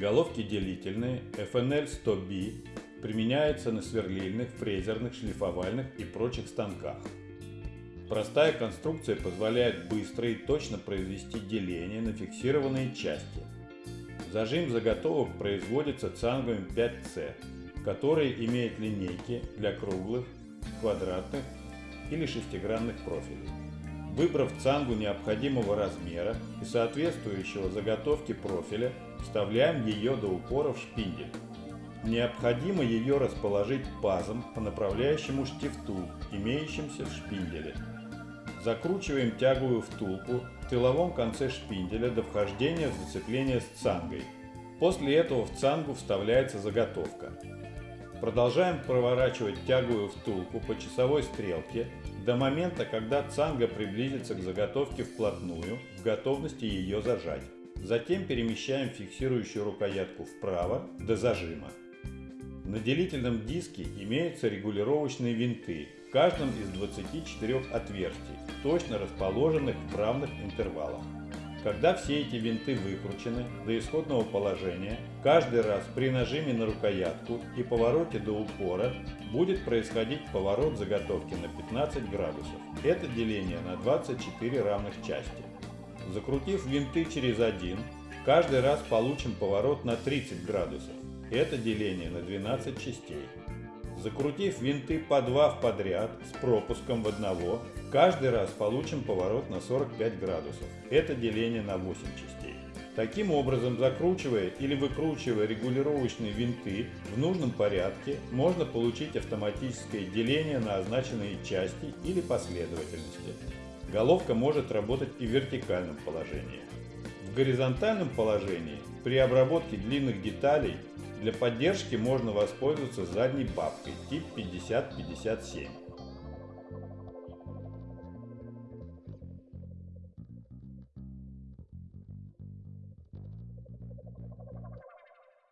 Головки делительные FNL 100B применяются на сверлильных, фрезерных, шлифовальных и прочих станках. Простая конструкция позволяет быстро и точно произвести деление на фиксированные части. Зажим заготовок производится цангами 5C, которые имеют линейки для круглых, квадратных или шестигранных профилей. Выбрав цангу необходимого размера и соответствующего заготовке профиля, вставляем ее до упора в шпиндель. Необходимо ее расположить пазом по направляющему штифту, имеющимся в шпинделе. Закручиваем тяговую втулку в тыловом конце шпинделя до вхождения в зацепление с цангой. После этого в цангу вставляется заготовка. Продолжаем проворачивать тяговую втулку по часовой стрелке до момента, когда цанга приблизится к заготовке вплотную, в готовности ее зажать. Затем перемещаем фиксирующую рукоятку вправо до зажима. На делительном диске имеются регулировочные винты в каждом из 24 отверстий, точно расположенных в равных интервалах. Когда все эти винты выкручены до исходного положения, каждый раз при нажиме на рукоятку и повороте до упора будет происходить поворот заготовки на 15 градусов. Это деление на 24 равных части. Закрутив винты через один, каждый раз получим поворот на 30 градусов. Это деление на 12 частей. Закрутив винты по два в подряд с пропуском в одного, каждый раз получим поворот на 45 градусов. Это деление на 8 частей. Таким образом, закручивая или выкручивая регулировочные винты в нужном порядке, можно получить автоматическое деление на означенные части или последовательности. Головка может работать и в вертикальном положении. В горизонтальном положении при обработке длинных деталей для поддержки можно воспользоваться задней папкой тип 5057.